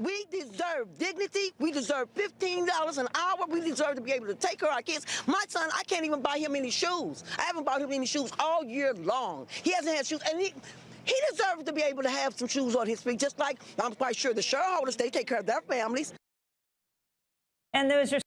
We deserve dignity. We deserve $15 an hour. We deserve to be able to take care of our kids. My son, I can't even buy him any shoes. I haven't bought him any shoes all year long. He hasn't had shoes, and he. He deserves to be able to have some shoes on his feet, just like I'm quite sure the shareholders, they take care of their families. And those are